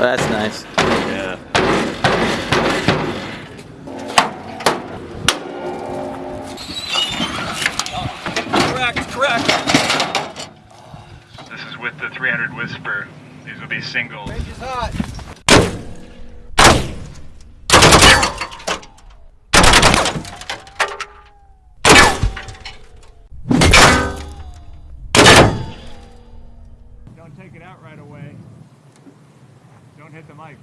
Well, that's nice. Yeah. Correct, correct. This is with the 300 Whisper. These will be singles. Range is hot. Don't take it out right away. Don't hit the mic.